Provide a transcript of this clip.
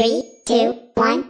Three, two, one.